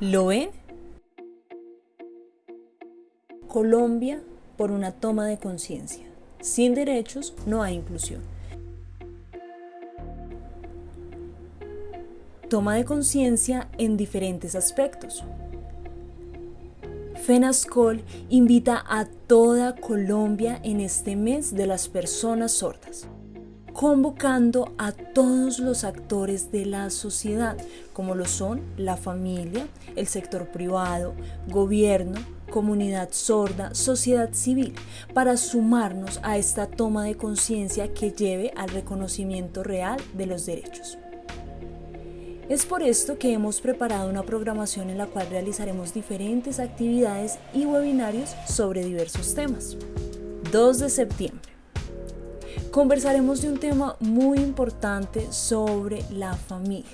¿Lo ven? Colombia por una toma de conciencia. Sin derechos no hay inclusión. Toma de conciencia en diferentes aspectos. FENASCOL invita a toda Colombia en este mes de las personas sordas convocando a todos los actores de la sociedad, como lo son la familia, el sector privado, gobierno, comunidad sorda, sociedad civil, para sumarnos a esta toma de conciencia que lleve al reconocimiento real de los derechos. Es por esto que hemos preparado una programación en la cual realizaremos diferentes actividades y webinarios sobre diversos temas. 2 de septiembre conversaremos de un tema muy importante sobre la familia.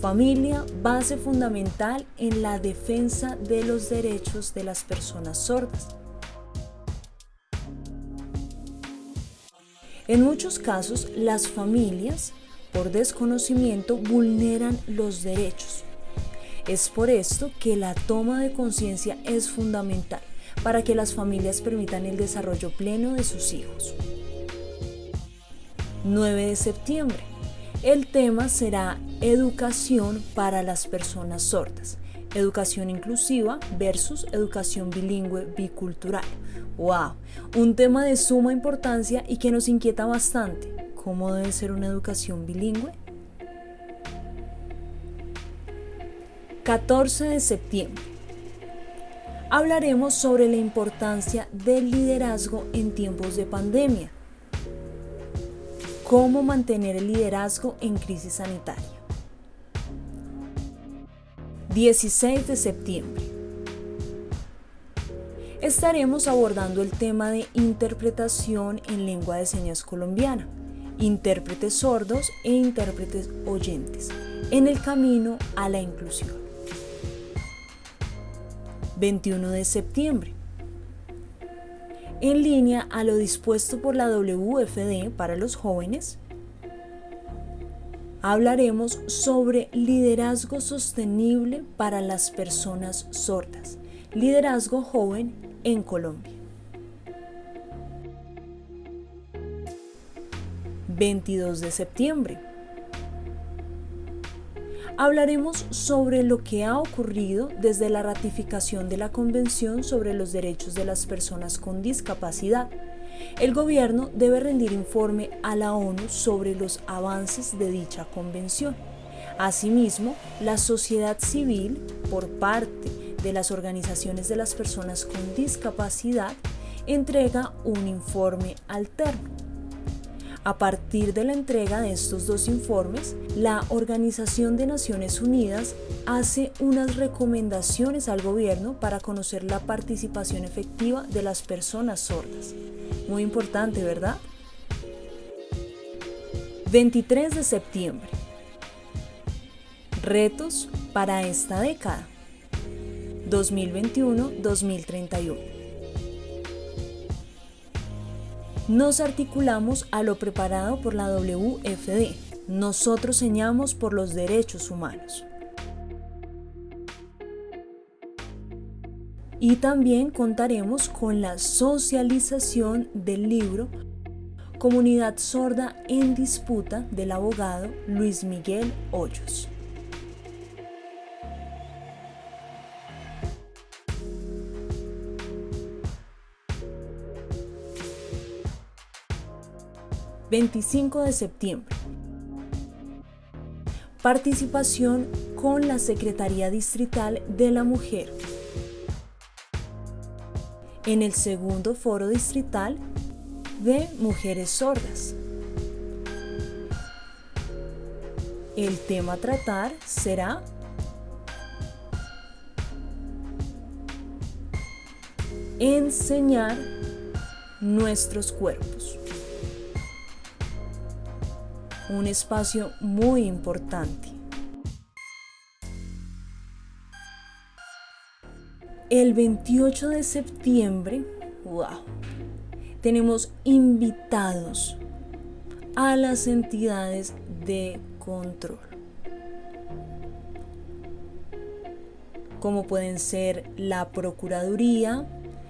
Familia, base fundamental en la defensa de los derechos de las personas sordas. En muchos casos, las familias, por desconocimiento, vulneran los derechos. Es por esto que la toma de conciencia es fundamental para que las familias permitan el desarrollo pleno de sus hijos. 9 de septiembre. El tema será educación para las personas sordas. Educación inclusiva versus educación bilingüe bicultural. ¡Wow! Un tema de suma importancia y que nos inquieta bastante. ¿Cómo debe ser una educación bilingüe? 14 de septiembre hablaremos sobre la importancia del liderazgo en tiempos de pandemia. Cómo mantener el liderazgo en crisis sanitaria. 16 de septiembre. Estaremos abordando el tema de interpretación en lengua de señas colombiana, intérpretes sordos e intérpretes oyentes, en el camino a la inclusión. 21 de septiembre. En línea a lo dispuesto por la WFD para los jóvenes, hablaremos sobre liderazgo sostenible para las personas sordas, liderazgo joven en Colombia. 22 de septiembre hablaremos sobre lo que ha ocurrido desde la ratificación de la Convención sobre los Derechos de las Personas con Discapacidad. El gobierno debe rendir informe a la ONU sobre los avances de dicha convención. Asimismo, la sociedad civil, por parte de las organizaciones de las personas con discapacidad, entrega un informe alterno. A partir de la entrega de estos dos informes, la Organización de Naciones Unidas hace unas recomendaciones al gobierno para conocer la participación efectiva de las personas sordas. Muy importante, ¿verdad? 23 de septiembre. Retos para esta década. 2021-2031. Nos articulamos a lo preparado por la WFD. Nosotros señamos por los derechos humanos. Y también contaremos con la socialización del libro Comunidad Sorda en Disputa del abogado Luis Miguel Hoyos. 25 de septiembre. Participación con la Secretaría Distrital de la Mujer. En el segundo foro distrital de Mujeres Sordas. El tema a tratar será enseñar nuestros cuerpos un espacio muy importante. El 28 de septiembre, wow, tenemos invitados a las entidades de control. como pueden ser la Procuraduría,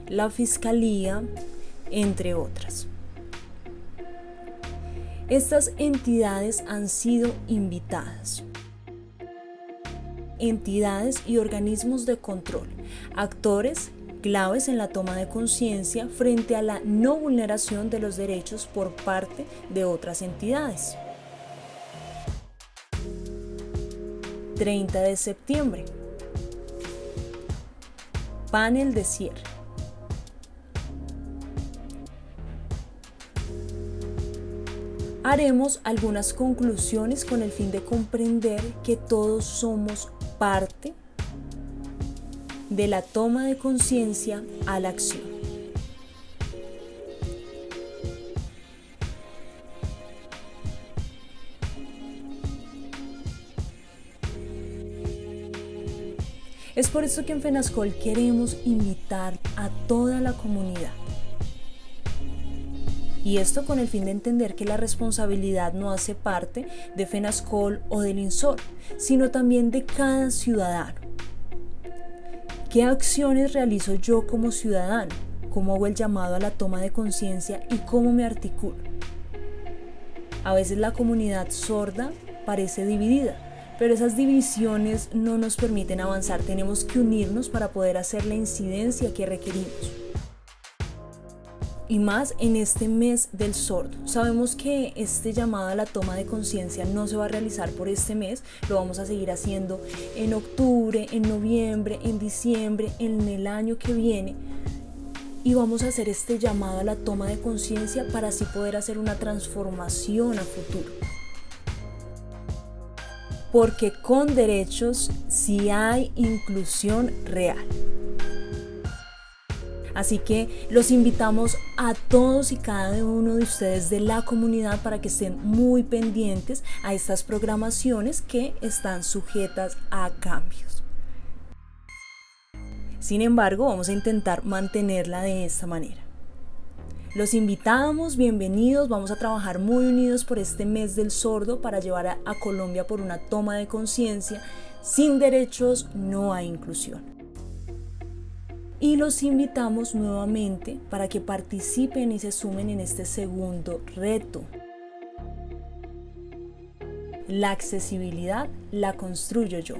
la Fiscalía, entre otras. Estas entidades han sido invitadas. Entidades y organismos de control, actores claves en la toma de conciencia frente a la no vulneración de los derechos por parte de otras entidades. 30 de septiembre. Panel de cierre. Haremos algunas conclusiones con el fin de comprender que todos somos parte de la toma de conciencia a la acción. Es por eso que en FENASCOL queremos invitar a toda la comunidad. Y esto con el fin de entender que la responsabilidad no hace parte de FENASCOL o del INSOR, sino también de cada ciudadano. ¿Qué acciones realizo yo como ciudadano? ¿Cómo hago el llamado a la toma de conciencia y cómo me articulo? A veces la comunidad sorda parece dividida, pero esas divisiones no nos permiten avanzar. Tenemos que unirnos para poder hacer la incidencia que requerimos. Y más en este mes del sordo. Sabemos que este llamado a la toma de conciencia no se va a realizar por este mes, lo vamos a seguir haciendo en octubre, en noviembre, en diciembre, en el año que viene. Y vamos a hacer este llamado a la toma de conciencia para así poder hacer una transformación a futuro porque con derechos sí hay inclusión real. Así que los invitamos a todos y cada uno de ustedes de la comunidad para que estén muy pendientes a estas programaciones que están sujetas a cambios. Sin embargo, vamos a intentar mantenerla de esta manera. Los invitamos, bienvenidos, vamos a trabajar muy unidos por este mes del sordo para llevar a, Colombia por una toma de conciencia. Sin derechos no hay inclusión. Y los invitamos nuevamente para que participen y se sumen en este segundo reto. La accesibilidad la construyo yo.